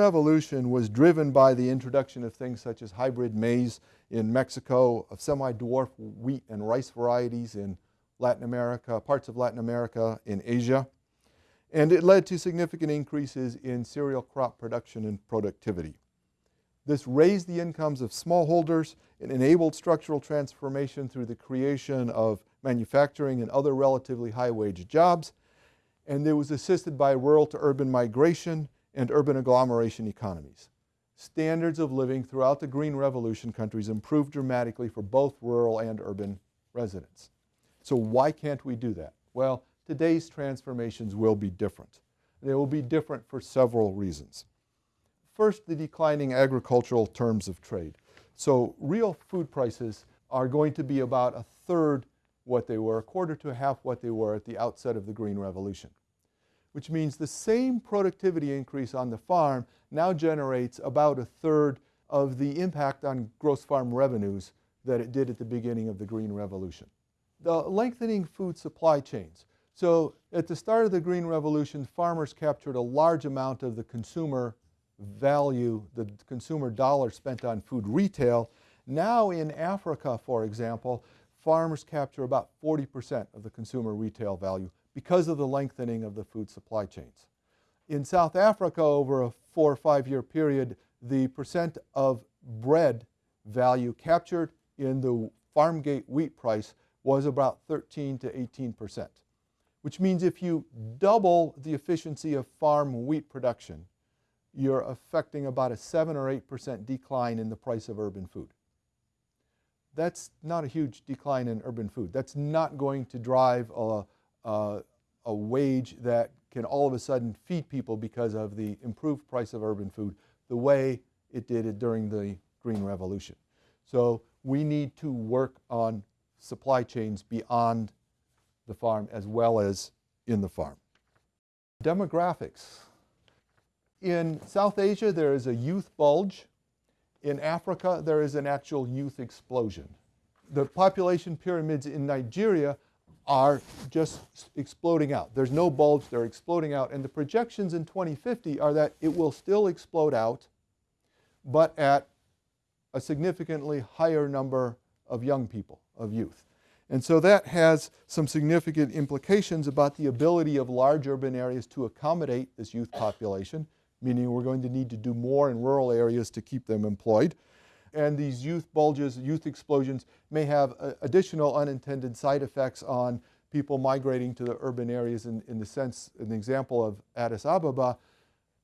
Revolution was driven by the introduction of things such as hybrid maize in Mexico, of semi-dwarf wheat and rice varieties in Latin America, parts of Latin America, in Asia. And it led to significant increases in cereal crop production and productivity. This raised the incomes of smallholders and enabled structural transformation through the creation of manufacturing and other relatively high-wage jobs. And it was assisted by rural to urban migration and urban agglomeration economies. Standards of living throughout the Green Revolution countries improved dramatically for both rural and urban residents. So why can't we do that? Well, today's transformations will be different. They will be different for several reasons. First, the declining agricultural terms of trade. So real food prices are going to be about a third what they were, a quarter to a half what they were at the outset of the Green Revolution, which means the same productivity increase on the farm now generates about a third of the impact on gross farm revenues that it did at the beginning of the Green Revolution. The lengthening food supply chains. So at the start of the Green Revolution, farmers captured a large amount of the consumer value, the consumer dollar spent on food retail. Now in Africa, for example, farmers capture about 40% of the consumer retail value because of the lengthening of the food supply chains. In South Africa, over a four or five year period, the percent of bread value captured in the farm gate wheat price was about 13 to 18 percent, which means if you double the efficiency of farm wheat production, you're affecting about a 7 or 8% decline in the price of urban food. That's not a huge decline in urban food. That's not going to drive a, a, a, wage that can all of a sudden feed people because of the improved price of urban food the way it did it during the Green Revolution. So we need to work on supply chains beyond the farm as well as in the farm. Demographics. In South Asia, there is a youth bulge. In Africa, there is an actual youth explosion. The population pyramids in Nigeria are just exploding out. There's no bulge, they're exploding out. And the projections in 2050 are that it will still explode out, but at a significantly higher number of young people, of youth. And so that has some significant implications about the ability of large urban areas to accommodate this youth population meaning we're going to need to do more in rural areas to keep them employed. And these youth bulges, youth explosions may have uh, additional unintended side effects on people migrating to the urban areas in, in the sense, an example of Addis Ababa,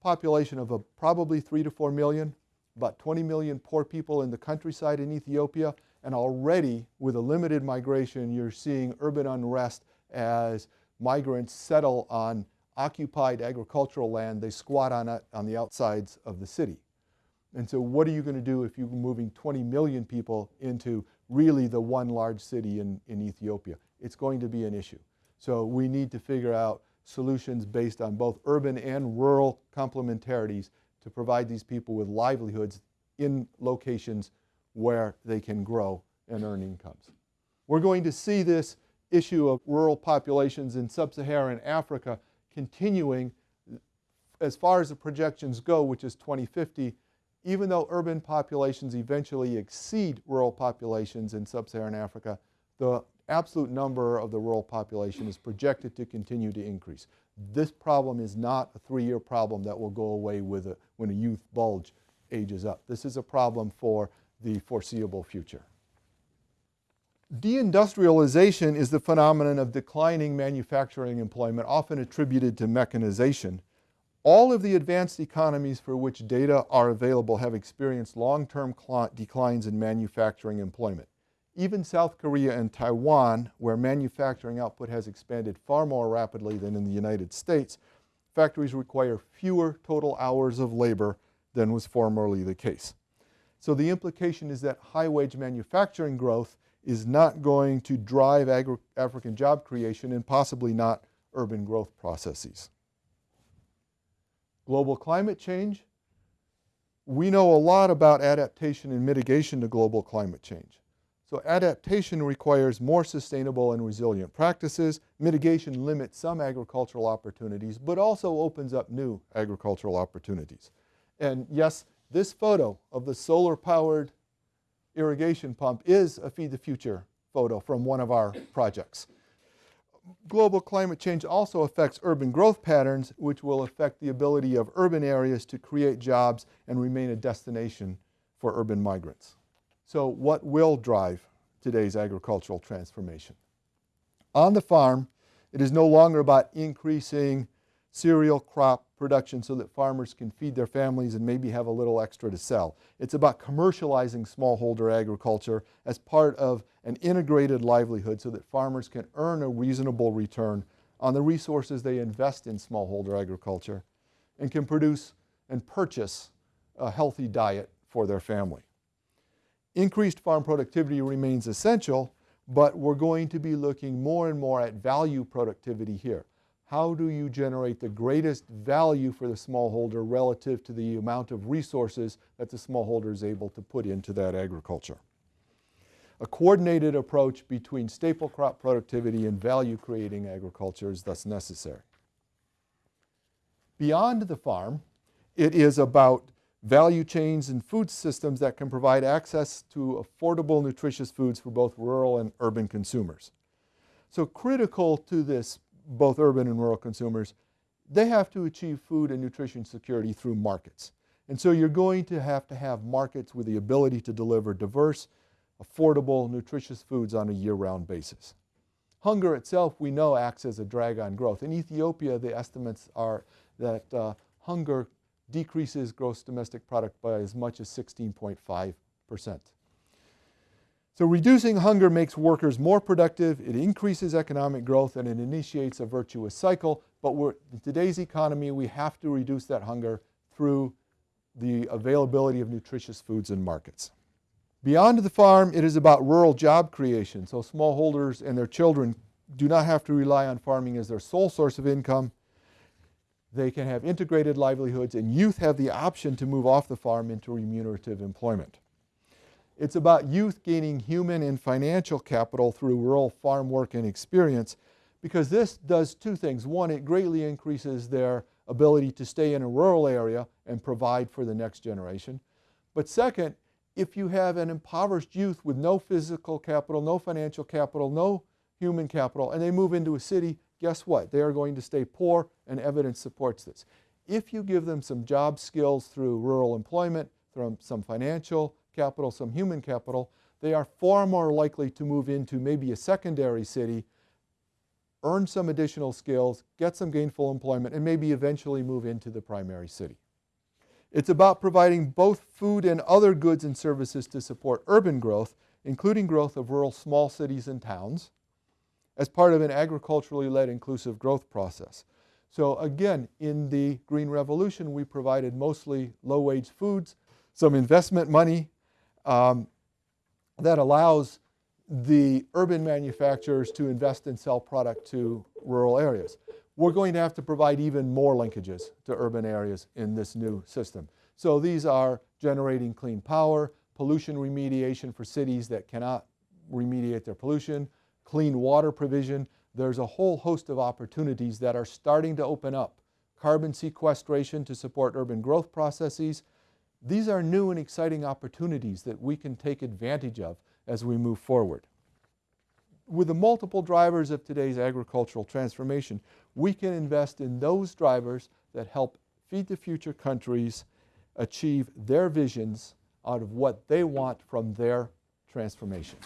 population of a, probably three to four million, about 20 million poor people in the countryside in Ethiopia, and already with a limited migration, you're seeing urban unrest as migrants settle on occupied agricultural land, they squat on it on the outsides of the city. And so what are you going to do if you're moving 20 million people into really the one large city in, in Ethiopia? It's going to be an issue. So we need to figure out solutions based on both urban and rural complementarities to provide these people with livelihoods in locations where they can grow and earn incomes. We're going to see this issue of rural populations in sub-Saharan Africa continuing as far as the projections go, which is 2050, even though urban populations eventually exceed rural populations in sub-Saharan Africa, the absolute number of the rural population is projected to continue to increase. This problem is not a three-year problem that will go away with a, when a youth bulge ages up. This is a problem for the foreseeable future. Deindustrialization is the phenomenon of declining manufacturing employment, often attributed to mechanization. All of the advanced economies for which data are available have experienced long-term declines in manufacturing employment. Even South Korea and Taiwan, where manufacturing output has expanded far more rapidly than in the United States, factories require fewer total hours of labor than was formerly the case. So the implication is that high-wage manufacturing growth is not going to drive African job creation and possibly not urban growth processes. Global climate change. We know a lot about adaptation and mitigation to global climate change. So adaptation requires more sustainable and resilient practices. Mitigation limits some agricultural opportunities, but also opens up new agricultural opportunities. And yes, this photo of the solar-powered irrigation pump is a Feed the Future photo from one of our projects. Global climate change also affects urban growth patterns, which will affect the ability of urban areas to create jobs and remain a destination for urban migrants. So what will drive today's agricultural transformation? On the farm, it is no longer about increasing cereal crop production so that farmers can feed their families and maybe have a little extra to sell. It's about commercializing smallholder agriculture as part of an integrated livelihood so that farmers can earn a reasonable return on the resources they invest in smallholder agriculture and can produce and purchase a healthy diet for their family. Increased farm productivity remains essential, but we're going to be looking more and more at value productivity here. How do you generate the greatest value for the smallholder relative to the amount of resources that the smallholder is able to put into that agriculture? A coordinated approach between staple crop productivity and value creating agriculture is thus necessary. Beyond the farm, it is about value chains and food systems that can provide access to affordable, nutritious foods for both rural and urban consumers. So critical to this, both urban and rural consumers, they have to achieve food and nutrition security through markets. And so you're going to have to have markets with the ability to deliver diverse, affordable, nutritious foods on a year-round basis. Hunger itself, we know, acts as a drag on growth. In Ethiopia, the estimates are that uh, hunger decreases gross domestic product by as much as 16.5%. So reducing hunger makes workers more productive, it increases economic growth, and it initiates a virtuous cycle. But in today's economy, we have to reduce that hunger through the availability of nutritious foods and markets. Beyond the farm, it is about rural job creation. So smallholders and their children do not have to rely on farming as their sole source of income. They can have integrated livelihoods and youth have the option to move off the farm into remunerative employment. It's about youth gaining human and financial capital through rural farm work and experience because this does two things. One, it greatly increases their ability to stay in a rural area and provide for the next generation. But second, if you have an impoverished youth with no physical capital, no financial capital, no human capital, and they move into a city, guess what? They are going to stay poor and evidence supports this. If you give them some job skills through rural employment, through some financial capital, some human capital, they are far more likely to move into maybe a secondary city, earn some additional skills, get some gainful employment, and maybe eventually move into the primary city. It's about providing both food and other goods and services to support urban growth, including growth of rural small cities and towns, as part of an agriculturally led inclusive growth process. So again, in the Green Revolution, we provided mostly low-wage foods, some investment money um, that allows the urban manufacturers to invest and sell product to rural areas. We're going to have to provide even more linkages to urban areas in this new system. So these are generating clean power, pollution remediation for cities that cannot remediate their pollution, clean water provision. There's a whole host of opportunities that are starting to open up. Carbon sequestration to support urban growth processes. These are new and exciting opportunities that we can take advantage of as we move forward. With the multiple drivers of today's agricultural transformation, we can invest in those drivers that help feed the future countries achieve their visions out of what they want from their transformation.